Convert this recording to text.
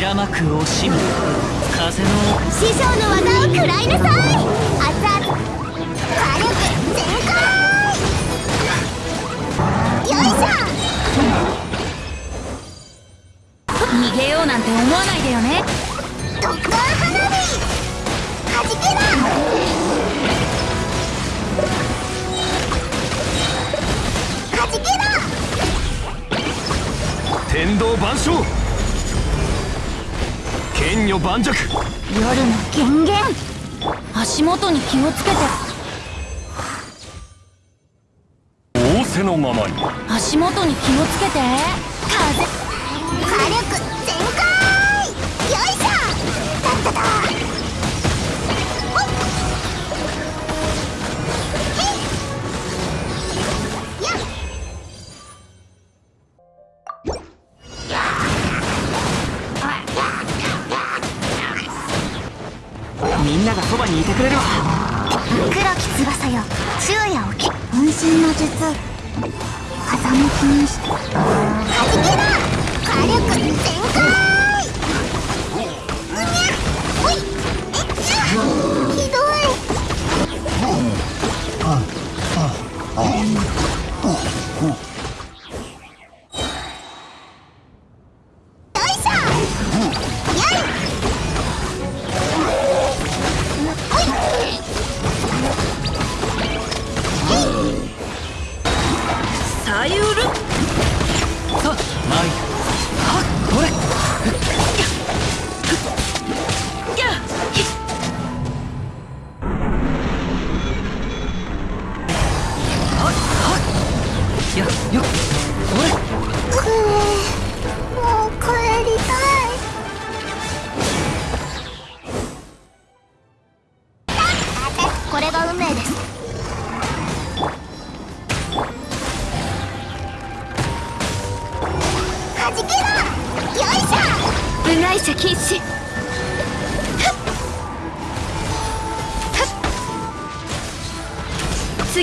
白幕惜しみ風の師匠の技を食らいなさい。熱々火力全開。よいしょ。逃げようなんて思わないでよね。花火。はじけ。ろはじけろ天道万象剣女盤石。夜の権限足元に気をつけて。仰せのままに。足元に気をつけて。風。火力全開よいしょみんながそばにいてくれるわ。黒き翼よ。昼夜起き。渾身の術。風向きにしてはじけろさゆるさあ参るはっこれこれくーもう帰りたいこれが運命です部外者禁止。次